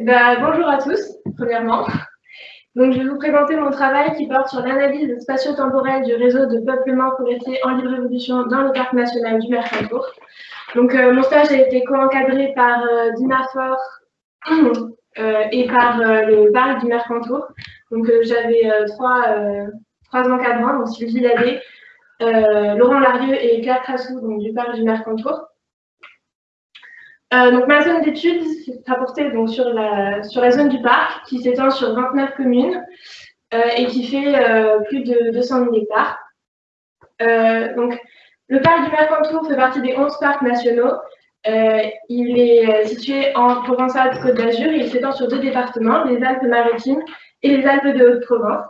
Eh ben, bonjour à tous, premièrement. Donc, je vais vous présenter mon travail qui porte sur l'analyse spatio-temporelle du réseau de peuplement forestier en libre évolution dans le parc national du Mercantour. Donc, euh, mon stage a été co-encadré par euh, Dina Fort euh, et par le parc du Mercantour. Donc, j'avais trois, trois encadrants, donc Sylvie Lallet, Laurent Larieux et Claire Trassou, donc du parc du Mercantour. Euh, donc, ma zone d'études s'est rapportée donc, sur, la, sur la zone du parc qui s'étend sur 29 communes euh, et qui fait euh, plus de 200 000 hectares. donc, le parc du Mercantour fait partie des 11 parcs nationaux. il est situé en Provence-Alpes-Côte d'Azur et il s'étend sur deux départements, les Alpes-Maritimes et les Alpes de Haute-Provence.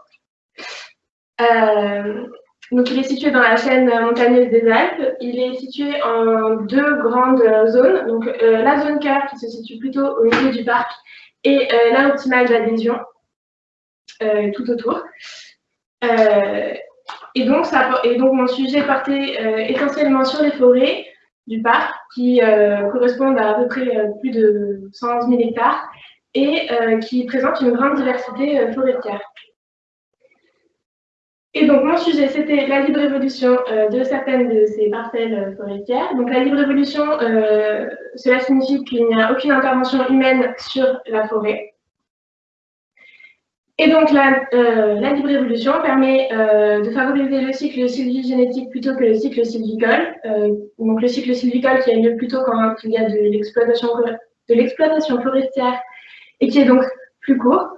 Donc, il est situé dans la chaîne montagneuse des Alpes. Il est situé en deux grandes zones. Donc, euh, la zone cœur qui se situe plutôt au milieu du parc et euh, la optimale d'adhésion euh, tout autour. et, donc, ça, et donc, mon sujet portait essentiellement sur les forêts du parc qui correspondent à à peu près plus de 111 000 hectares et qui présentent une grande diversité forestière. Et donc, mon sujet, c'était la libre évolution euh, de certaines de ces parcelles euh, forestières. Donc, la libre évolution, euh, cela signifie qu'il n'y a aucune intervention humaine sur la forêt. Et donc, la, la libre évolution permet de favoriser le cycle sylvigénétique plutôt que le cycle sylvicole. donc, le cycle sylvicole qui a lieu plutôt quand il y a de l'exploitation forestière et qui est donc plus court.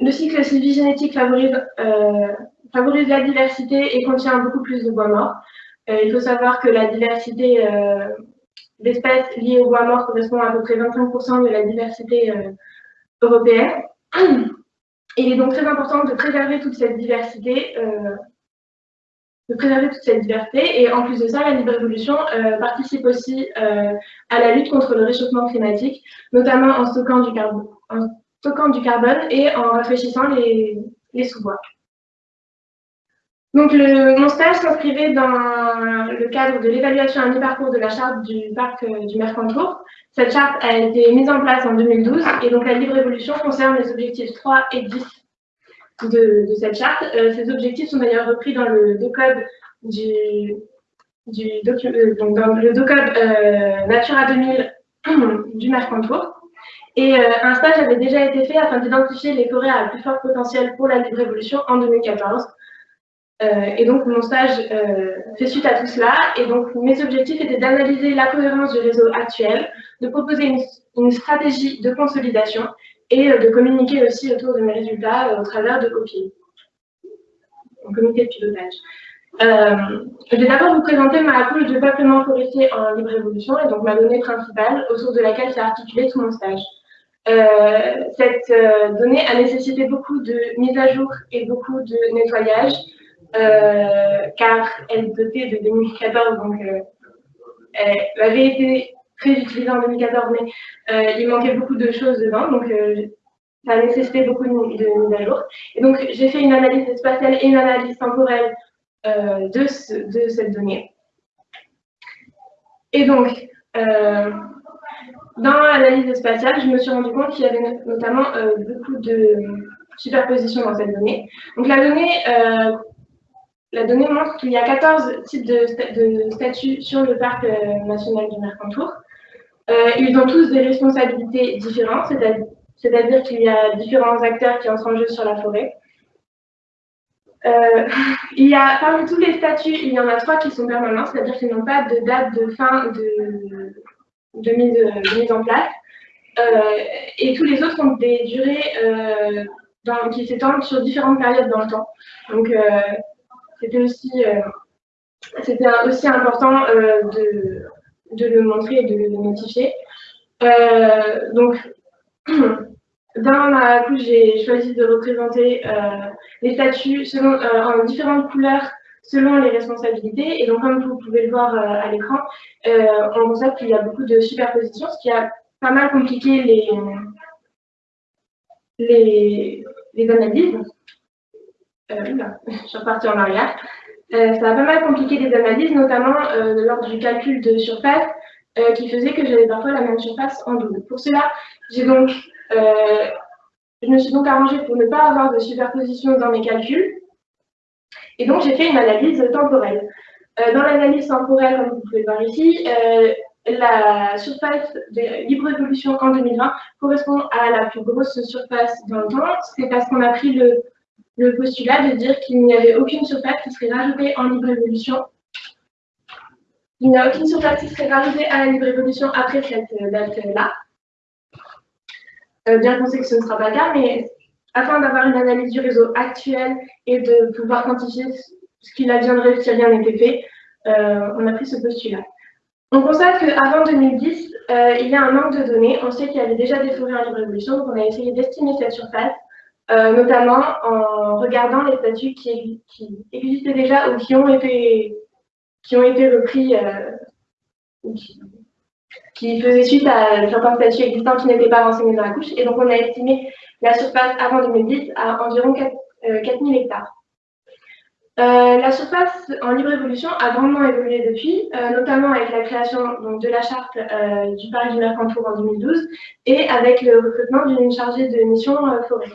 Le cycle sylvigénétique favorise, euh, favorise la diversité et contient beaucoup plus de bois mort. Euh, il faut savoir que la diversité euh, d'espèces liées au bois mort correspond à à peu près 25% de la diversité européenne. il est donc très important de préserver toute cette diversité, de préserver toute cette. Et en plus de ça, la libre évolution participe aussi à la lutte contre le réchauffement climatique, notamment en stockant du carbone, stockant du carbone et en rafraîchissant les, sous-bois. Donc, mon stage s'inscrivait dans le cadre de l'évaluation à mi-parcours de la charte du parc euh, du Mercantour. Cette charte a été mise en place en 2012 et donc la libre évolution concerne les objectifs 3 et 10 de, cette charte. Euh, ces objectifs sont d'ailleurs repris dans le code du, euh, dans le docode Natura 2000 du Mercantour. Et euh, un stage avait déjà été fait afin d'identifier les forêts à plus fort potentiel pour la libre évolution en 2014. Euh, et donc, mon stage euh, fait suite à tout cela. Et donc, mes objectifs étaient d'analyser la cohérence du réseau actuel, de proposer une, stratégie de consolidation et de communiquer aussi autour de mes résultats au travers de copies. Un comité de pilotage. je vais d'abord vous présenter ma couche de peuplement forestier en libre évolution et donc ma donnée principale autour de laquelle s'est articulé tout mon stage. Euh, cette euh, donnée a nécessité beaucoup de mise à jour et beaucoup de nettoyage, euh, car elle datait de 2014, donc elle avait été très utilisée en 2014, mais il manquait beaucoup de choses dedans, donc ça a nécessité beaucoup de, de mise à jour. Et donc, j'ai fait une analyse spatiale et une analyse temporelle de, de, cette donnée. Et donc, dans l'analyse spatiale, je me suis rendu compte qu'il y avait notamment euh, beaucoup de superposition dans cette donnée. Donc la donnée, euh, la donnée montre qu'il y a 14 types de, statuts sur le parc euh, national du Mercantour. ils ont tous des responsabilités différentes, c'est-à-dire qu'il y a différents acteurs qui entrent en jeu sur la forêt. il y a, parmi tous les statuts, il y en a trois qui sont permanents, c'est-à-dire qu'ils n'ont pas de date de fin de, de mise, en place. Euh, et tous les autres ont des durées euh, qui s'étendent sur différentes périodes dans le temps. Donc, euh, c'était aussi, c'était aussi important de, de, le montrer et de le notifier. donc, dans ma couche, j'ai choisi de représenter les statuts selon, en différentes couleurs selon les responsabilités. Et donc, comme vous pouvez le voir euh, à l'écran, euh, on constate qu'il y a beaucoup de superpositions, ce qui a pas mal compliqué les, les, analyses. Euh, je suis repartie en arrière. ça a pas mal compliqué les analyses, notamment lors du calcul de surface. qui faisait que j'avais parfois la même surface en double. Pour cela, j'ai donc, je me suis donc arrangée pour ne pas avoir de superposition dans mes calculs. Et donc, j'ai fait une analyse temporelle. dans l'analyse temporelle, comme vous pouvez voir ici, la surface de libre évolution en 2020 correspond à la plus grosse surface dans le temps. C'est parce qu'on a pris le, postulat de dire qu'il n'y avait aucune surface qui serait rajoutée en libre évolution. Il n'y a aucune surface qui serait rajoutée à la libre évolution après cette date-là. Euh, bien qu'on sait que ce ne sera pas le cas, mais afin d'avoir une analyse du réseau actuel et de pouvoir quantifier ce qu'il adviendrait si rien n'était fait, euh, on a pris ce postulat. On constate qu'avant 2010, euh, il y a un manque de données. On sait qu'il y avait déjà des forêts en libre évolution, donc on a essayé d'estimer cette surface, euh, notamment en regardant les statuts qui, existaient déjà ou qui ont été, qui ont été repris, euh, qui, faisaient suite à certains statuts existants qui n'étaient pas renseignés dans la couche. Et donc on a estimé la surface avant 2010 à environ 4, 4000 hectares. Euh, la surface en libre évolution a grandement évolué depuis, euh, notamment avec la création de la charte euh, du Paris du Mercantour en 2012 et avec le recrutement d'une chargée de mission forêt.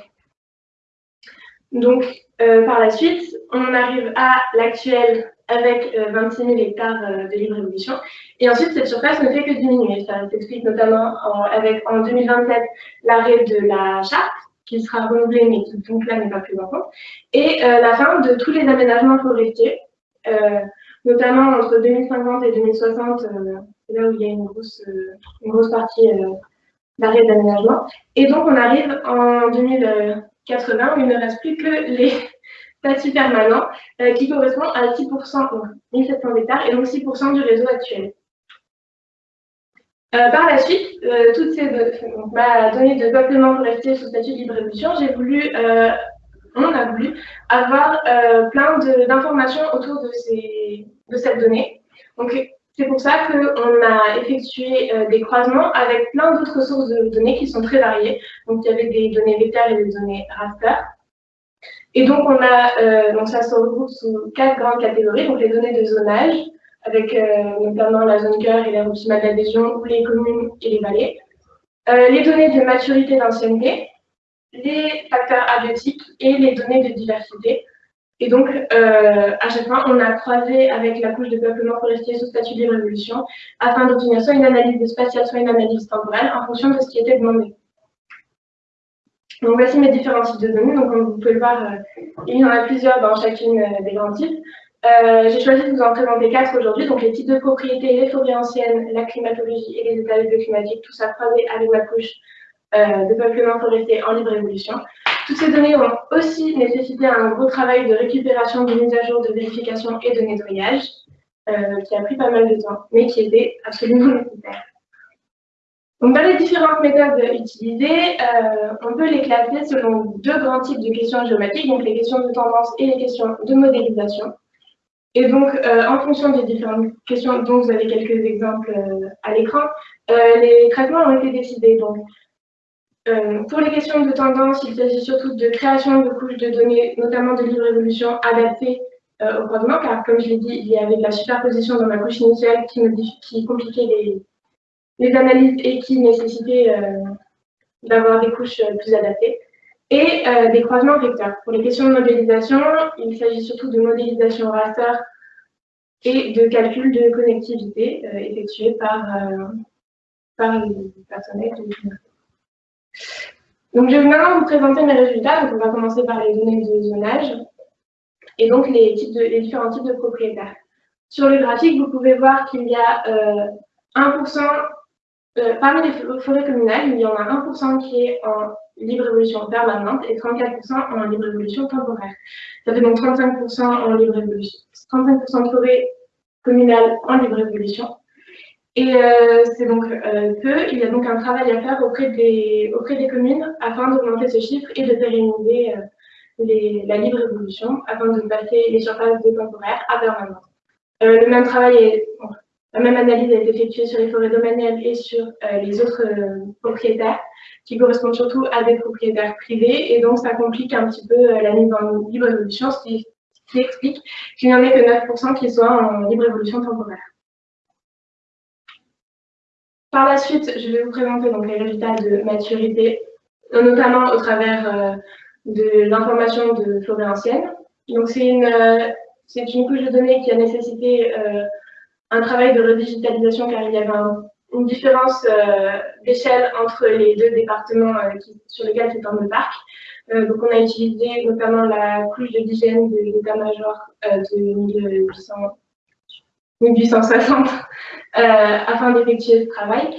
Donc, par la suite, on arrive à l'actuel avec 26 000 hectares de libre évolution. Et ensuite, cette surface ne fait que diminuer. Ça s'explique notamment avec en 2027 l'arrêt de la charte qui sera renouvelé, mais qui donc là n'est pas plus important, et euh, la fin de tous les aménagements forestiers, euh, notamment entre 2050 et 2060, euh, là où il y a une grosse, une grosse partie d'arrêt d'aménagement. Et donc on arrive en 2080 où il ne reste plus que les statuts permanents qui correspondent à 6%, donc 1700 hectares, et donc 6% du réseau actuel. Euh, par la suite, euh, toutes ces ma donnée de peuplement forestier sous statut de libre évolution, j'ai voulu, euh, on a voulu avoir plein d'informations autour de, ces, de cette donnée. Donc, c'est pour ça qu'on a effectué des croisements avec plein d'autres sources de données qui sont très variées. Donc, il y avait des données vecteurs et des données raster. Et donc, on a, donc ça se regroupe sous quatre grandes catégories. Donc, les données de zonage, avec euh, notamment la zone cœur et optimale d'adhésion, ou les communes et les vallées. Euh, les données de maturité d'ancienneté, les facteurs abiotiques et les données de diversité. Et donc, euh, à chaque fois, on a croisé avec la couche de peuplement forestier sous statut de révolution afin d'obtenir soit une analyse spatiale, soit une analyse temporelle en fonction de ce qui était demandé. Donc, voici mes différents types de données. Donc, comme vous pouvez le voir, il y en a plusieurs dans chacune des grands types. Euh, j'ai choisi de vous en présenter quatre aujourd'hui, donc les types de propriétés, les forêts anciennes, la climatologie et les états climatiques, tout ça croisé avec la couche euh, de peuplement forestier en libre évolution. Toutes ces données ont aussi nécessité un gros travail de récupération, de mise à jour, de vérification et de nettoyage, euh, qui a pris pas mal de temps, mais qui était absolument nécessaire. Donc, dans les différentes méthodes utilisées, on peut les classer selon deux grands types de questions géomatiques, donc les questions de tendance et les questions de modélisation. Et donc, euh, en fonction des différentes questions dont vous avez quelques exemples euh, à l'écran, euh, les traitements ont été décidés. Donc, pour les questions de tendance, il s'agit surtout de création de couches de données, notamment de libre évolution adaptées au croisement, car comme je l'ai dit, il y avait de la superposition dans ma couche initiale qui compliquait les, les, analyses et qui nécessitait d'avoir des couches plus adaptées et euh, des croisements vecteurs. Pour les questions de modélisation, il s'agit surtout de modélisation raster et de calcul de connectivité euh, effectués par, euh, par les personnels Donc, je vais maintenant vous présenter mes résultats. Donc, on va commencer par les données de zonage et donc les, types de, les différents types de propriétaires. Sur le graphique, vous pouvez voir qu'il y a 1%, parmi les forêts communales, il y en a 1% qui est en libre évolution permanente et 34% en libre évolution temporaire. Ça fait donc 35% en libre évolution, 35% de forêt communale en libre évolution. Et euh, c'est donc euh, peu. Il y a donc un travail à faire auprès des, auprès des communes afin d'augmenter ce chiffre et de pérenniser euh, la libre évolution afin de passer les surfaces de temporaire à permanente. le même travail est, la même analyse a été effectuée sur les forêts domaniales et sur les autres propriétaires qui correspondent surtout à des propriétaires privés, et donc ça complique un petit peu euh, la mise en libre évolution, ce qui, explique qu'il n'y en ait que 9% qui soient en libre évolution temporaire. Par la suite, je vais vous présenter donc, les résultats de maturité, notamment au travers de l'information de forêt ancienne. C'est une, une couche de données qui a nécessité un travail de redigitalisation car il y avait une différence d'échelle entre les deux départements sur lesquels s'étend le parc. Euh, donc on a utilisé notamment la couche de d'hygiène de l'état-major euh, de 1860 euh, afin d'effectuer ce travail.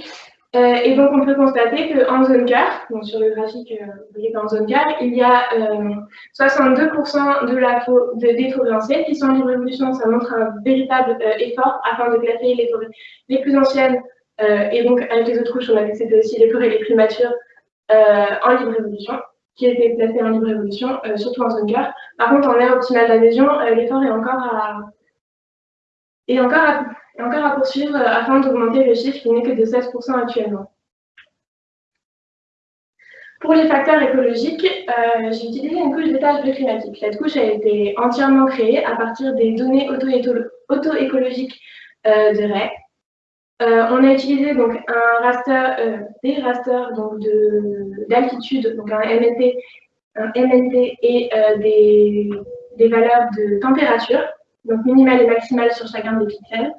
Et donc on peut constater qu'en zone cœur, donc sur le graphique, vous voyez qu'en zone cœur, il y a 62% de la de, des forêts anciennes qui sont en libre évolution. Ça montre un véritable effort afin de classer les forêts les plus anciennes et donc avec les autres couches, on a vu que c'était aussi les forêts les plus matures en libre évolution qui a été placé en libre évolution, euh, surtout en zone cœur. Par contre, en aire optimale d'adhésion, euh, l'effort est encore à, est encore à, encore à poursuivre euh, afin d'augmenter le chiffre qui n'est que de 16% actuellement. Pour les facteurs écologiques, j'ai utilisé une couche d'étage bioclimatique. Cette couche a été entièrement créée à partir des données auto-écologiques de RAE, euh, on a utilisé donc un raster, euh, des rasters donc d'altitude, donc un MNT, un MNT et euh, des, des, valeurs de température, donc minimale et maximale sur chacun des pixels.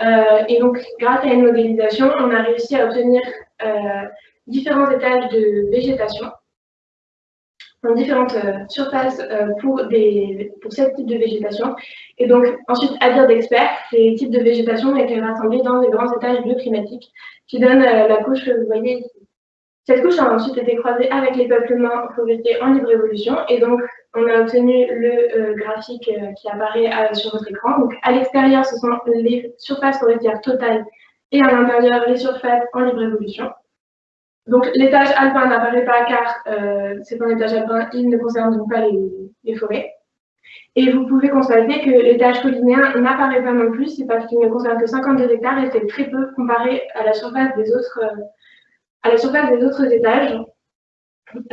Et donc, grâce à une modélisation, on a réussi à obtenir différents étages de végétation différentes euh, surfaces euh, pour, des, pour ce type de végétation. Et donc, ensuite, à dire d'experts, ces types de végétation été rassemblés dans des grands étages bioclimatiques qui donnent euh, la couche que vous voyez ici. Cette couche a ensuite été croisée avec les peuplements forestiers en libre évolution et donc on a obtenu le graphique qui apparaît sur votre écran. Donc à l'extérieur, ce sont les surfaces forestières totales et à l'intérieur, les surfaces en libre évolution. Donc l'étage alpin n'apparaît pas car euh, c'est un étage alpin, il ne concerne donc pas les, forêts. Et vous pouvez constater que l'étage collinéen n'apparaît pas non plus, c'est parce qu'il ne concerne que 52 hectares et c'est très peu comparé à la surface des autres, euh, à la surface des autres étages.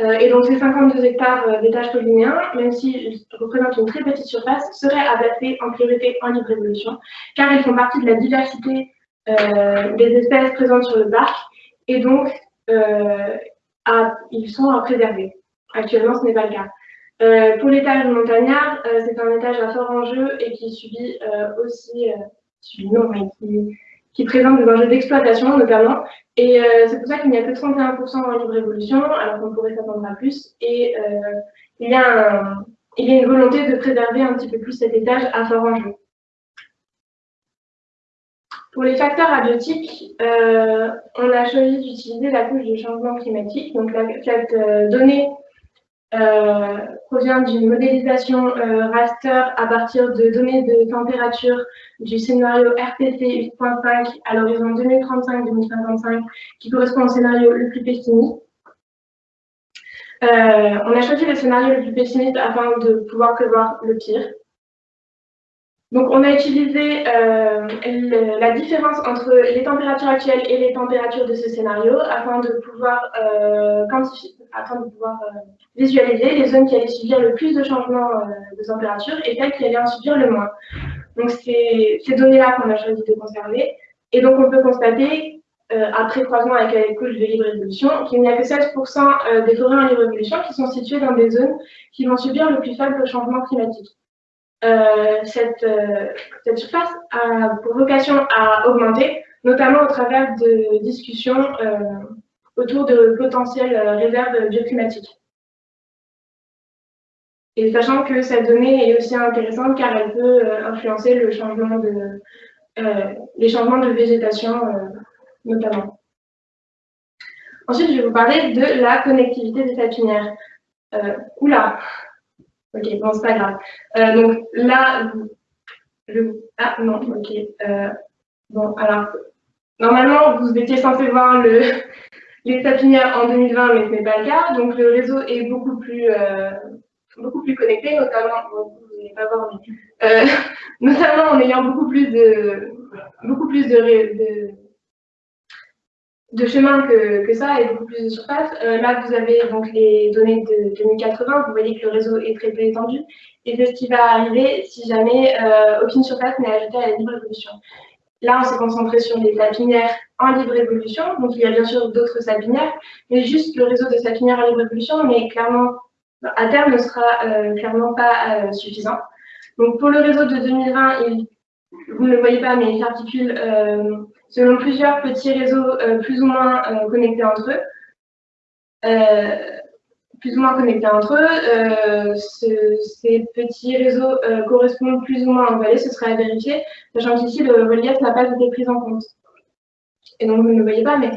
Euh, et donc ces 52 hectares d'étages collinéens, même s'ils représentent une très petite surface, seraient placer en priorité en libre évolution, car ils font partie de la diversité des espèces présentes sur le parc, et donc euh, ils sont à préserver. Actuellement, ce n'est pas le cas. Euh, pour l'étage montagnard, euh, c'est un étage à fort enjeu et qui subit aussi, non, qui, présente des enjeux d'exploitation notamment. Et c'est pour ça qu'il n'y a que 31% en libre évolution, alors qu'on pourrait s'attendre à plus. Et il, y a il y a une volonté de préserver un petit peu plus cet étage à fort enjeu. Pour les facteurs abiotiques, euh, on a choisi d'utiliser la couche de changement climatique. Donc, cette euh, donnée euh, provient d'une modélisation raster à partir de données de température du scénario RPC 8.5 à l'horizon 2035-2055, qui correspond au scénario le plus pessimiste. on a choisi le scénario le plus pessimiste afin de pouvoir prévoir le pire. Donc, on a utilisé euh, la différence entre les températures actuelles et les températures de ce scénario afin de pouvoir, euh, afin de pouvoir euh, visualiser les zones qui allaient subir le plus de changements de température et celles qui allaient en subir le moins. Donc, c'est ces données-là qu'on a choisi de conserver. Et donc, on peut constater, après croisement avec les couches de libre évolution, qu'il n'y a que 16% des forêts en libre évolution qui sont situées dans des zones qui vont subir le plus faible changement climatique. Euh, cette, euh, cette, surface a pour vocation à augmenter, notamment au travers de discussions euh, autour de potentielles réserves bioclimatiques. Et sachant que cette donnée est aussi intéressante car elle peut influencer les changements de végétation notamment. Ensuite, je vais vous parler de la connectivité des sapinières. oula, Ok, bon, c'est pas grave. Euh, donc là, le... ah non, ok. Euh, bon, alors, normalement, vous étiez censé voir le, les sapinières en 2020, mais ce n'est pas le cas. Donc le réseau est beaucoup plus, euh, beaucoup plus connecté, notamment, vous n'allez pas voir, mais, notamment en ayant beaucoup plus de, beaucoup plus de, de de chemin que, ça et beaucoup plus de surface. Euh, là, vous avez donc les données de 2080. Vous voyez que le réseau est très peu étendu. Et c'est ce qui va arriver si jamais euh, aucune surface n'est ajoutée à la libre évolution. là, on s'est concentré sur les sapinières en libre évolution. Donc, il y a bien sûr d'autres sapinières, mais juste le réseau de sapinières en libre évolution, mais clairement, à terme, ne sera clairement pas suffisant. Donc, pour le réseau de 2020, il, vous ne le voyez pas, mais il s'articule selon plusieurs petits réseaux plus ou moins connectés entre eux plus ou moins connectés entre eux. Euh, ces petits réseaux euh, correspondent plus ou moins en vallée, ce serait à vérifier, sachant qu'ici, le relief n'a pas été pris en compte. Et donc, vous ne le voyez pas, mais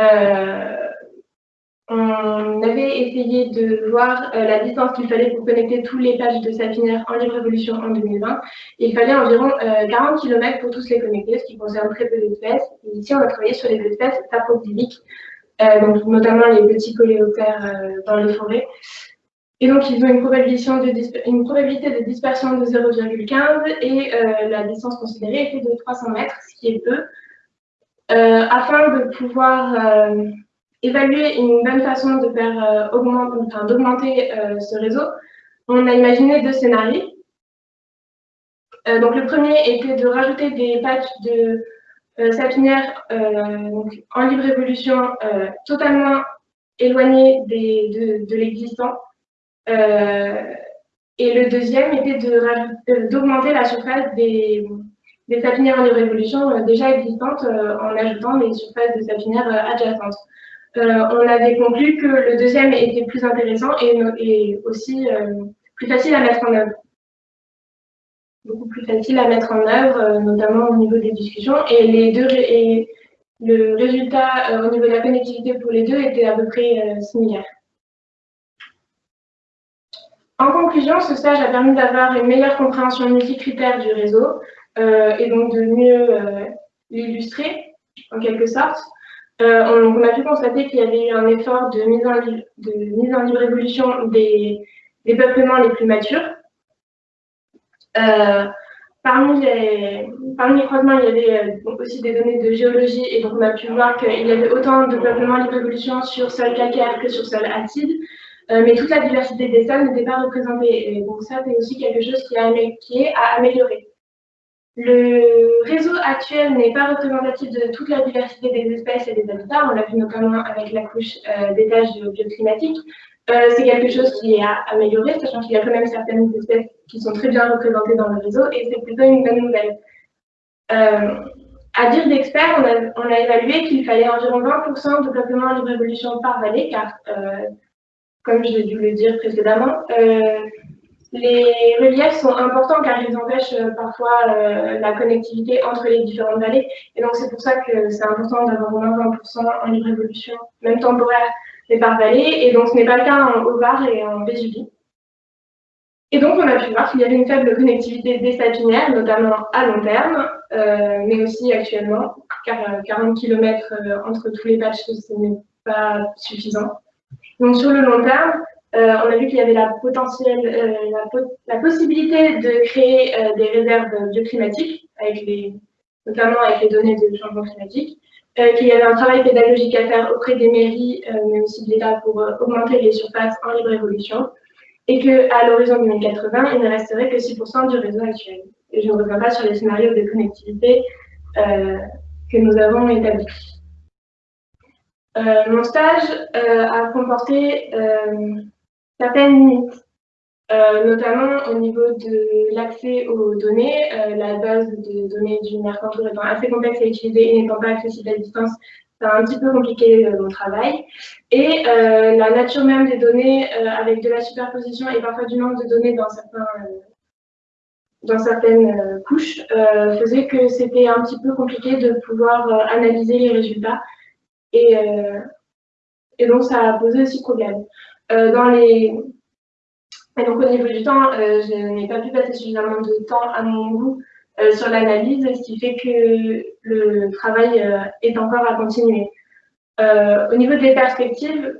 euh, on avait essayé de voir la distance qu'il fallait pour connecter tous les pages de Sapinaire en libre évolution en 2020. Il fallait environ 40 km pour tous les connecter, ce qui concerne très peu d'espèces. ici, on a travaillé sur les espèces saprophyliques, euh, donc notamment les petits coléoptères euh, dans les forêts. Et donc, ils ont une probabilité de, une probabilité de dispersion de 0,15 et euh, la distance considérée était de 300 mètres, ce qui est peu. afin de pouvoir évaluer une bonne façon de faire augmenter, enfin, d'augmenter ce réseau, on a imaginé deux scénarios. donc, le premier était de rajouter des patchs de euh, sapinière euh, en libre évolution euh, totalement éloignée de, l'existant. et le deuxième était d'augmenter la surface des, des sapinières en libre évolution déjà existantes en ajoutant des surfaces de sapinières adjacentes. On avait conclu que le deuxième était plus intéressant et, aussi plus facile à mettre en œuvre beaucoup plus facile à mettre en œuvre, euh, notamment au niveau des discussions. Et, le résultat euh, au niveau de la connectivité pour les deux était à peu près euh, similaire. En conclusion, ce stage a permis d'avoir une meilleure compréhension multicritère du réseau et donc de mieux l'illustrer en quelque sorte. On, a pu constater qu'il y avait eu un effort de mise en, de libre évolution des, peuplements les plus matures, euh, parmi, les, parmi croisements, il y avait euh, aussi des données de géologie et donc on a pu voir qu'il y avait autant de peuplement libre évolution sur sol calcaire que sur sol acide, euh, mais toute la diversité des sols n'était pas représentée. Et donc ça, c'est aussi quelque chose qui, qui est à améliorer. Le réseau actuel n'est pas représentatif de toute la diversité des espèces et des habitats. On l'a vu notamment avec la couche euh, d'étage bioclimatique. Euh, c'est quelque chose qui est à améliorer, sachant qu'il y a quand même certaines espèces qui sont très bien représentées dans le réseau, et c'est plutôt une bonne nouvelle. Euh, à dire d'experts, on a, évalué qu'il fallait environ 20% de peuplement en libre évolution par vallée, car, euh, comme je dû le dire précédemment, les reliefs sont importants car ils empêchent parfois la connectivité entre les différentes vallées. Et donc, c'est pour ça que c'est important d'avoir au moins 20% en libre évolution, même temporaire, les par vallée, et donc ce n'est pas le cas en Haut-Var et en Vésubie. Et donc, on a pu voir qu'il y avait une faible connectivité des sapinières, notamment à long terme, euh, mais aussi actuellement, car 40 euh, km euh, entre tous les patchs, ce n'est pas suffisant. Donc, sur le long terme, on a vu qu'il y avait la, potentielle, la, possibilité de créer des réserves bioclimatiques, avec les, notamment avec les données de changement climatique, euh, qu'il y avait un travail pédagogique à faire auprès des mairies, euh, mais aussi de l'État pour euh, augmenter les surfaces en libre évolution, et qu'à l'horizon 2080, il ne resterait que 6% du réseau actuel. Je ne reviens pas sur les scénarios de connectivité que nous avons établis. mon stage a comporté certaines limites. Euh, notamment au niveau de l'accès aux données. Euh, la base de données du Mercantour étant assez complexe à utiliser et n'étant pas accessible à distance, c'est un petit peu compliqué euh, mon travail. Et la nature même des données, avec de la superposition et parfois du manque de données dans, certaines couches, faisait que c'était un petit peu compliqué de pouvoir analyser les résultats. Et donc, ça a posé aussi problème. Dans les et donc au niveau du temps, euh, je n'ai pas pu passer suffisamment de temps à mon goût euh, sur l'analyse, ce qui fait que le travail euh, est encore à continuer. au niveau des perspectives,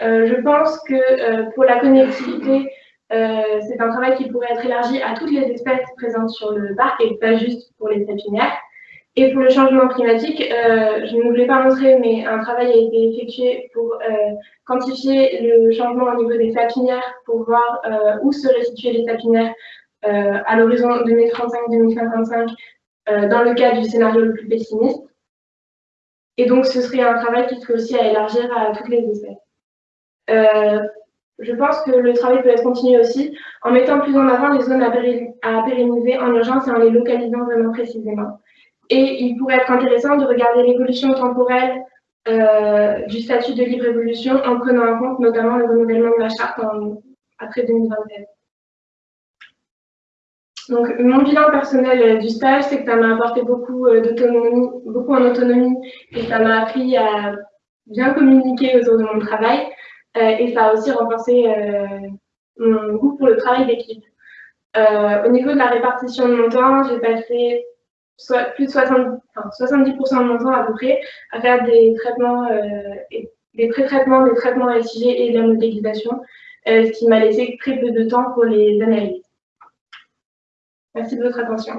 je pense que pour la connectivité, c'est un travail qui pourrait être élargi à toutes les espèces présentes sur le parc et pas juste pour les sapinières. Et pour le changement climatique, euh, je ne vous l'ai pas montré, mais un travail a été effectué pour euh, quantifier le changement au niveau des sapinières, pour voir euh, où seraient situées les sapinières à l'horizon 2035-2055 dans le cas du scénario le plus pessimiste. Et donc, ce serait un travail qui serait aussi à élargir à toutes les espèces. je pense que le travail peut être continué aussi en mettant plus en avant les zones à, pérenniser en urgence et en les localisant vraiment précisément. Et il pourrait être intéressant de regarder l'évolution temporelle euh, du statut de libre évolution en prenant en compte notamment le renouvellement de la charte après 2027. Donc, mon bilan personnel euh, du stage, c'est que ça m'a apporté beaucoup euh, d'autonomie, beaucoup en autonomie, et ça m'a appris à bien communiquer autour de mon travail, et ça a aussi renforcé mon goût pour le travail d'équipe. au niveau de la répartition de mon temps, j'ai passé soit plus de 70, 70% de mon temps à peu près à faire des traitements, euh, des pré-traitements, des traitements SIG et de la modélisation, euh, ce qui m'a laissé très peu de temps pour les analyses. Merci de votre attention.